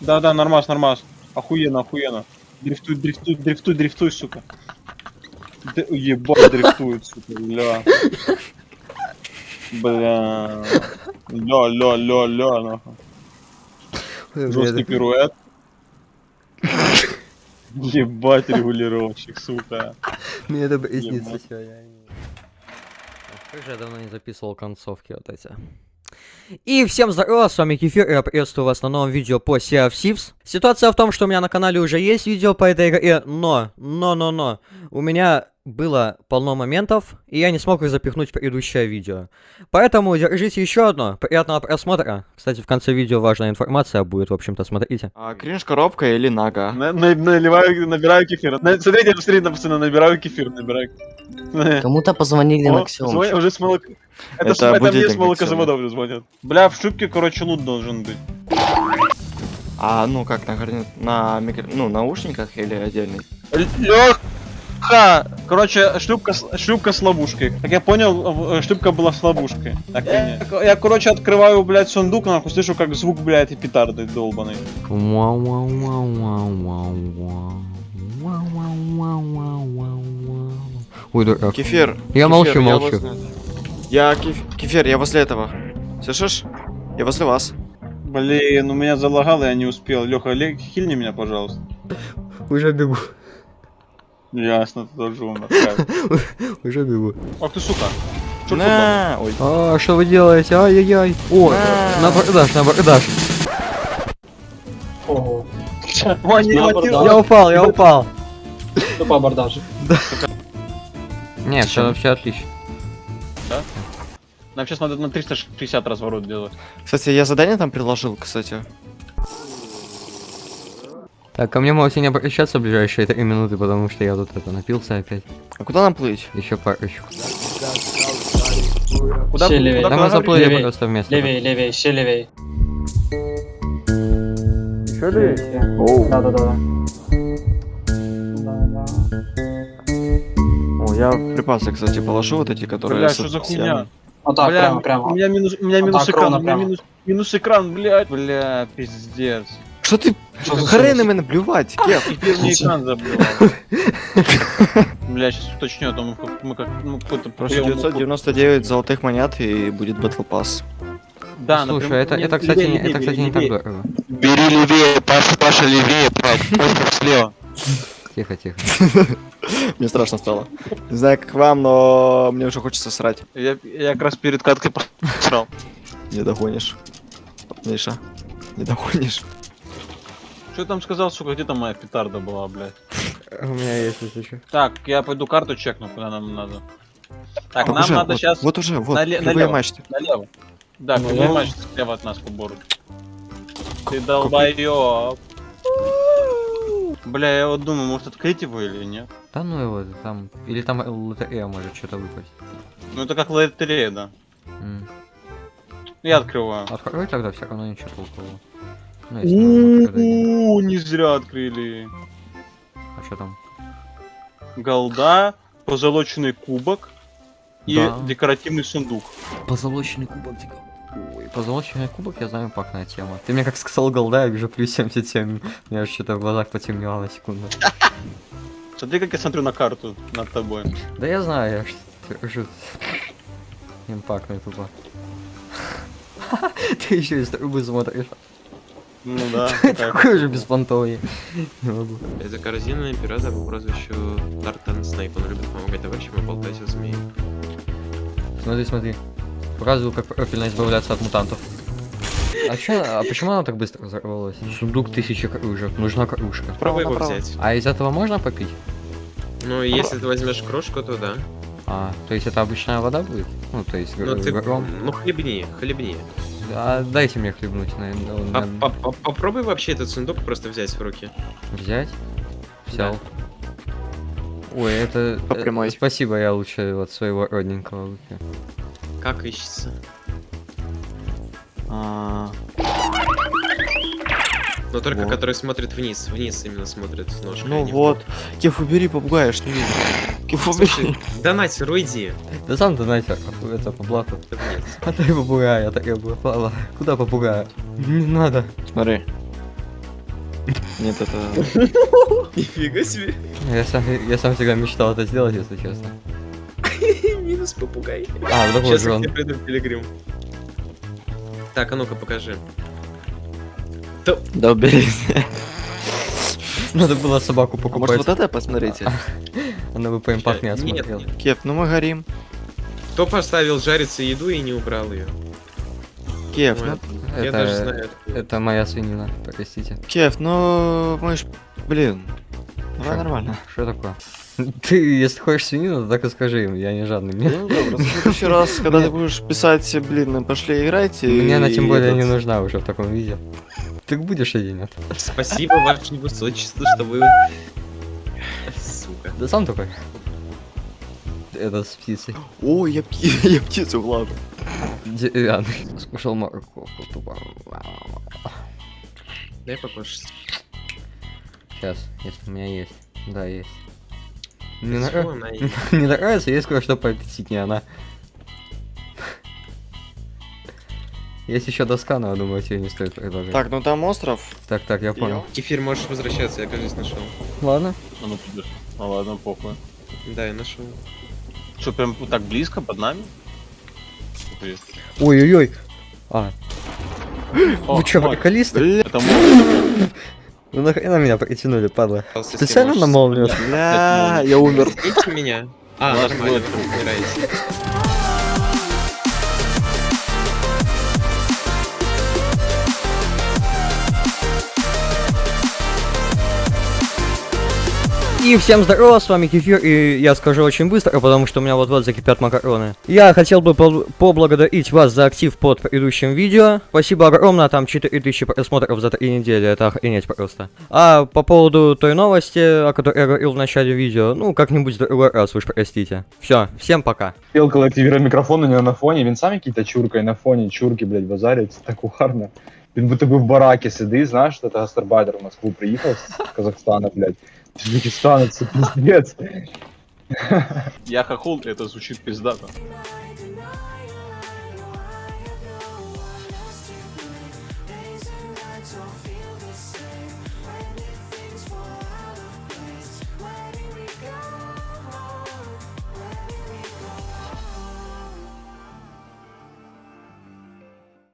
Да, да, нормас, нормас. Охуенно, охуенно. Дрифтуй, дрифтуй, дрифтуй, дрифтуй, сука. Д- ебать, дрифтует, сука, ля. Бля. Ля, ля, ля, ля, нахуй. Жесткий пируэт. Ебать, регулировщик, сука. Мне это Ебать. приснится сегодня. Как же я давно не записывал концовки вот эти. И всем здорово, с вами Кефир, я приветствую вас на новом видео по Sea of Thieves. Ситуация в том, что у меня на канале уже есть видео по этой игре, но, но, но, но, у меня было полно моментов, и я не смог их запихнуть в предыдущее видео. Поэтому держите еще одно, приятного просмотра. Кстати, в конце видео важная информация будет, в общем-то, смотрите. А, кринж коробка или нага? На- на- Наливаю, набираю кефир. На- Смотрите, смотрите, пацаны, набираю кефир, набираю. Кому-то позвонили О, на звонят уже с молок... Это, Это это мне с молокозавода уже звонят. Бля, в шлюпке, короче, лут должен быть. А, ну как, на, на микро... ну, наушниках или отдельный? Лёха! Короче, шлюпка, с- шлюпка с ловушкой. Как я понял, э, шлюпка была с ловушкой. Так, я, я, короче, открываю, блядь, сундук, нахуй, слышу, как звук, блядь, и петарды долбаный. Ой, дурак. Кефир. Я кефир, молчу, молчу. возле- Я кеф- кефир, я возле этого. Слышишь? Я возле вас. Блин, у меня залагало, я не успел. Леха, хильни меня, пожалуйста. Уже бегу, Ясно, ты тоже умер. уже бегу. Ах ты, сука. На, ой. А, что вы делаете? Ай-яй-яй. О, на абордаж, на абордаж. Я упал, я упал. что по абордажу? Не, все вообще отлично. Нам сейчас надо на 360 разворот делать. Кстати, я задание там предложил, кстати. Так, ко мне можете не обращаться в ближайшие 3 минуты, потому что я тут это напился опять. А куда нам плыть? Еще парочку. Куда, Все левее. куда, Да куда мы заплыли левей, просто вместе. Левей, левей, еще левей. Еще ли? Да, да, да. О, я припасы, кстати, положу вот эти, которые... Бля, что за хуйня? Вот так, Бля, прямо, У прямо. меня минус, у меня минус экран, у меня минус, минус экран, блядь. Бля, пиздец. Что ты? Хрен смысл? именно блювать, Кеф. Теперь мне экран забил. Бля, сейчас уточню, а то мы, как- мы как, ну, какой-то... Просто приём- 999 золотых монет и будет Battle Pass. Да, Слушай, например, это, это, кстати, левее, это, левее, кстати, не так дорого. Бери левее, Паша, Паша левее, Паша слева. Тихо, тихо. Мне страшно стало. Не знаю, как вам, но мне уже хочется срать. Я, я как раз перед каткой посрал. Не догонишь. Миша, не догонишь. Что там сказал, сука, где там моя петарда была, блядь? У меня есть если что. Так, я пойду карту чекну, куда нам надо. Так, А, нам уже, надо вот, сейчас Вот уже, вот, нале- кривые налево. мачты. налево. Да, Ну, кривой я- матч слева от нас по бору. Ты долбоёб. Бля, я вот думаю, может открыть его или нет? Да ну его, там... Или там лотерея может что-то выпасть. Ну это как лотерея, да. М. Я открываю. Открой тогда, все равно ничего толкового. Ну, если не зря открыли. А что там? Голда, позолоченный кубок и Да. декоративный сундук. Позолоченный кубок, типа. Ой, позолоченный кубок, я знаю, пакная тема. Ты мне как сказал голда, я вижу плюс 77. У меня что-то в глазах потемнело на секунду. Смотри, как я смотрю на карту над тобой. Да я знаю, я ж держу. Импактный тупо. Ты еще из трубы смотришь. Ну да. Такой же беспонтовый. Не могу. Это корзинный пирата по прозвищу Тартан Снейп. Он любит помогать товарищам и болтать о змеи. Смотри, смотри. Показываю, как профильно избавляться от мутантов. А чё, а почему она так быстро взорвалась? Сундук тысячи кружек, нужна кружка. Пробуй его взять. А из этого можно попить? Ну, если ты возьмешь кружку, то да. А, то есть это обычная вода будет? Ну, то есть Ну, ты... гром. Ну, хлебни, хлебни. А, дайте мне хлебнуть, наверное. он на- по- по- Попробуй вообще этот сундук просто взять в руки. Взять? Да. Взял. Ой, это... По э, прямой. спасибо, я лучше от своего родненького выпью. Как ищется? А, Но только Вот. который смотрит вниз. Вниз именно смотрит ножкой. Ну а не вот. Кеф, убери, попугая, ж не видно. Убери. Слушай, донатер, уйди. Да сам знаете, это по блату. А ты попугай, я так я бы Куда попугая? Не надо. Смотри. Нет, это... Нифига себе. Я сам, я сам всегда мечтал это сделать, если честно. Минус попугай. А, вот такой же он. приду в Пилигрим. Так, а ну-ка покажи. Да уберись. Надо было собаку А Может покупать. вот это посмотрите? Она бы по импакт не Нет, осмотрела. нет. Кев, ну мы горим. Кто поставил жариться еду и не убрал ее? Кев, Ой, ну... Я даже Это, знаю. это моя свинина, простите. Кев, ну... Мы ж... Блин. Давай Шо? нормально. Что такое? Ты, если хочешь свинину, то так и скажи им, я не жадный. Мне, Ну добро, в следующий раз, когда ты будешь писать, блин, ну, пошли играйте. мне она тем более не нужна уже в таком виде. Ты будешь или нет? Спасибо, ваше высочество, что вы... Сука. Да сам такой. Это с птицей. Ой, я, пти- я птицу главу. Деревянный. Скушал морковку тупо. Дай покушать. Сейчас, если у меня есть. Да, есть. Не, нрав- не нравится, есть кое-что поаппетитнее она. Есть еще доска, но я думаю, тебе не стоит предложить. Так, ну там остров. так, так, я понял. Кефир, можешь возвращаться, я, кажется, нашел. Ладно. А ну подожди. Ну ладно, похуй. Да, я нашел. Что, прям вот так близко под нами? Ой-ой-ой. А, О, вы мой. приколисты? Это. Ну нахрена меня притянули, падла? Специально на молнию? Бля, я умер. Меня? А, нормально, вы умираете. И всем здорово, с вами Кефир, и я скажу очень быстро, потому что у меня вот-вот закипят макароны. Я хотел бы пол- поблагодарить вас за актив под предыдущим видео. Спасибо огромное, там 4000 просмотров за 3 недели, это охренеть просто. А по поводу той новости, о которой я говорил в начале видео, ну, как-нибудь в другой раз, уж простите. Все, всем пока. Пелка активирує мікрофон у нього на фоні, він сам який-то чурка, і на фоні чурки, блядь, базарять, це так угарно. Він будто би в баракі сидить, знаєш, що це гастарбайтер в Москву приїхав з Казахстана, блядь. Узбекистан, це пиздец. Я хохол, это звучит пиздато.